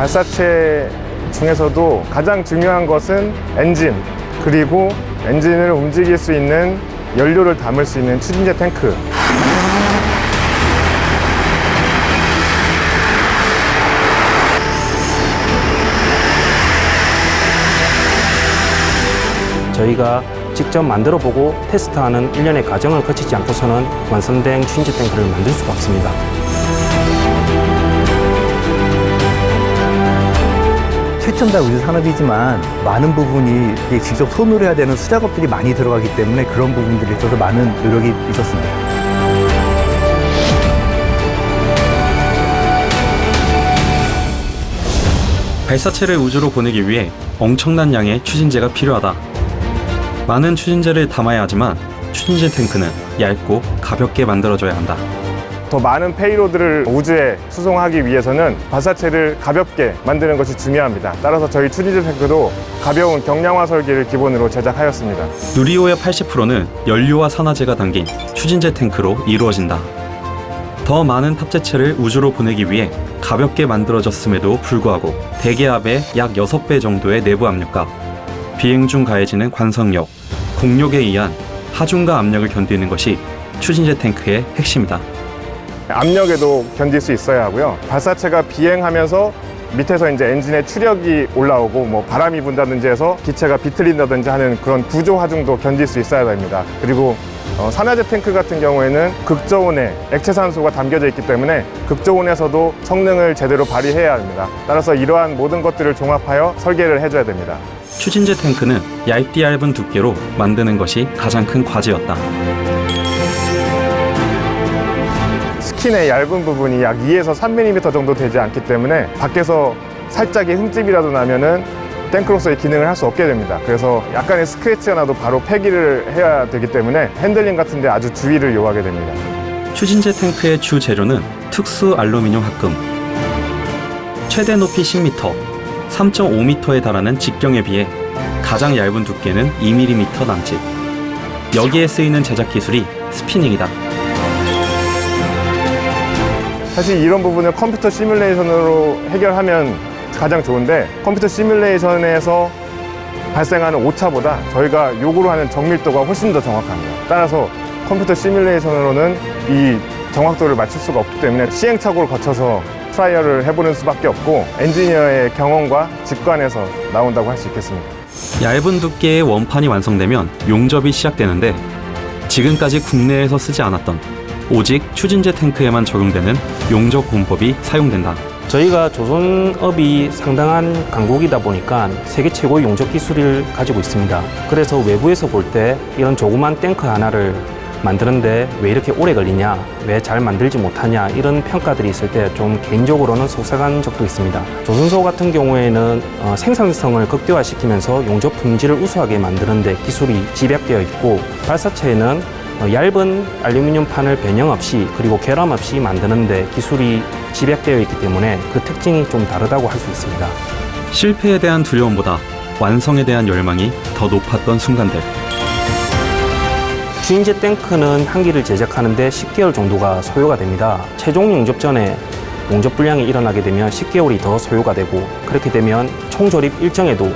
발사체 중에서도 가장 중요한 것은 엔진 그리고 엔진을 움직일 수 있는 연료를 담을 수 있는 추진제 탱크 저희가 직접 만들어 보고 테스트하는 일련의 과정을 거치지 않고서는 완성된 추진제 탱크를 만들 수가 없습니다. 최첨단 우주 산업이지만 많은 부분이 직접 손으로 해야 되는 수작업들이 많이 들어가기 때문에 그런 부분들에 있어서 많은 노력이 있었습니다. 발사체를 우주로 보내기 위해 엄청난 양의 추진제가 필요하다. 많은 추진제를 담아야 하지만 추진제 탱크는 얇고 가볍게 만들어져야 한다. 더 많은 페이로드를 우주에 수송하기 위해서는 발사체를 가볍게 만드는 것이 중요합니다. 따라서 저희 추진제 탱크도 가벼운 경량화 설계를 기본으로 제작하였습니다. 누리호의 80%는 연료와 산화제가 담긴 추진제 탱크로 이루어진다. 더 많은 탑재체를 우주로 보내기 위해 가볍게 만들어졌음에도 불구하고 대기압의 약 6배 정도의 내부 압력과 비행 중 가해지는 관성력, 공력에 의한 하중과 압력을 견디는 것이 추진제 탱크의 핵심이다. 압력에도 견딜 수 있어야 하고요. 발사체가 비행하면서 밑에서 이제 엔진에 추력이 올라오고 뭐 바람이 분다든지 해서 기체가 비틀린다든지 하는 그런 구조 하중도 견딜 수 있어야 됩니다. 그리고 어, 산화제 탱크 같은 경우에는 극저온에 액체 산소가 담겨져 있기 때문에 극저온에서도 성능을 제대로 발휘해야 합니다. 따라서 이러한 모든 것들을 종합하여 설계를 해줘야 됩니다. 추진제 탱크는 얇디 얇은 두께로 만드는 것이 가장 큰 과제였다. Skin의 얇은 부분이 약 2에서 3mm 정도 되지 않기 때문에 밖에서 살짝의 흠집이라도 나면은 탱크로서의 기능을 할 수 없게 됩니다. 그래서 약간의 스크래치가 나도 바로 폐기를 해야 되기 때문에 handling 같은 데 아주 주의를 요하게 됩니다. 추진제 탱크의 주 재료는 특수 알루미늄 합금. 최대 높이 10m, 3.5m에 달하는 직경에 비해 가장 얇은 두께는 2mm 남짓. 여기에 쓰이는 제작 기술이 spinning이다. 사실 이런 부분을 컴퓨터 시뮬레이션으로 해결하면 가장 좋은데 컴퓨터 시뮬레이션에서 발생하는 오차보다 저희가 요구로 하는 정밀도가 훨씬 더 정확합니다. 따라서 컴퓨터 시뮬레이션으로는 이 정확도를 맞출 수가 없기 때문에 시행착오를 거쳐서 trial을 해보는 수밖에 없고 엔지니어의 경험과 직관에서 나온다고 할 수 있겠습니다. 얇은 두께의 원판이 완성되면 용접이 시작되는데 지금까지 국내에서 쓰지 않았던 오직 추진제 탱크에만 적용되는 용접 공법이 사용된다. 저희가 조선업이 상당한 강국이다 보니까 세계 최고의 용접 기술을 가지고 있습니다. 그래서 외부에서 볼 때 이런 조그만 탱크 하나를 만드는데 왜 이렇게 오래 걸리냐, 왜 잘 만들지 못하냐 이런 평가들이 있을 때 좀 개인적으로는 속상한 적도 있습니다. 조선소 같은 경우에는 어, 생산성을 극대화시키면서 용접 품질을 우수하게 만드는데 기술이 집약되어 있고 발사체에는 어, 얇은 알루미늄 판을 변형 없이 그리고 결함 없이 만드는데 기술이 집약되어 있기 때문에 그 특징이 좀 다르다고 할 수 있습니다. 실패에 대한 두려움보다 완성에 대한 열망이 더 높았던 순간들. 주인제 탱크는 한 기를 제작하는데 10개월 정도가 소요가 됩니다. 최종 용접 전에 용접 불량이 일어나게 되면 10개월이 더 소요가 되고 그렇게 되면 총조립 일정에도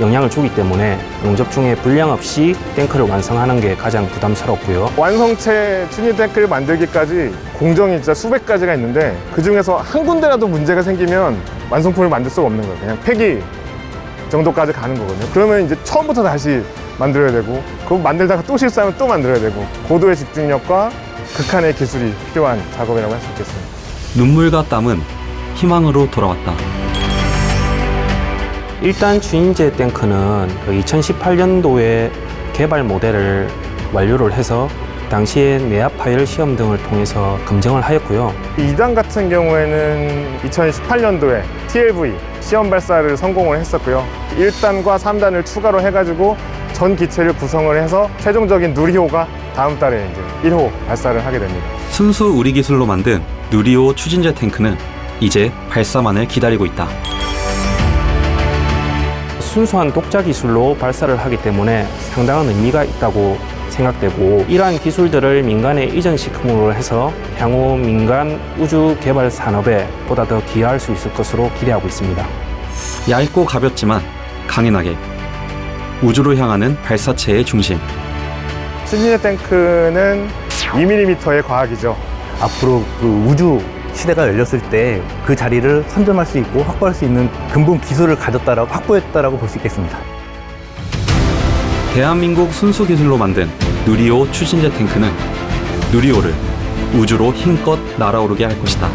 영향을 주기 때문에 용접 중에 불량 없이 탱크를 완성하는 게 가장 부담스럽고요. 완성체 추니 탱크를 만들기까지 공정이 진짜 수백 가지가 있는데 그 중에서 한 군데라도 문제가 생기면 완성품을 만들 수가 없는 거예요. 그냥 폐기 정도까지 가는 거거든요. 그러면 이제 처음부터 다시 만들어야 되고 그거 만들다가 또 실수하면 또 만들어야 되고 고도의 집중력과 극한의 기술이 필요한 작업이라고 할 수 있겠습니다. 눈물과 땀은 희망으로 돌아왔다. 일단 주인제 탱크는 그 2018년도에 개발 모델을 완료를 해서 당시에 내압 파열 시험 등을 통해서 검증을 하였고요. 2단 같은 경우에는 2018년도에 TLV 시험 발사를 성공을 했었고요. 1단과 3단을 추가로 해가지고 전 기체를 구성을 해서 최종적인 누리호가 다음 달에 이제 1호 발사를 하게 됩니다. 순수 우리 기술로 만든 누리호 추진제 탱크는 이제 발사만을 기다리고 있다. 순수한 독자 기술로 발사를 하기 때문에 상당한 의미가 있다고 생각되고 이러한 기술들을 민간에 이전시킴으로 해서 향후 민간 우주 개발 산업에 보다 더 기여할 수 있을 것으로 기대하고 있습니다. 얇고 가볍지만 강인하게 우주로 향하는 발사체의 중심. 추진제 탱크는 2mm의 과학이죠. 앞으로 그 우주 시대가 열렸을 때 그 자리를 선점할 수 있고 확보할 수 있는 근본 기술을 가졌다라고 확보했다라고 볼 수 있겠습니다. 대한민국 순수 기술로 만든 누리호 추진제 탱크는 누리호를 우주로 힘껏 날아오르게 할 것이다.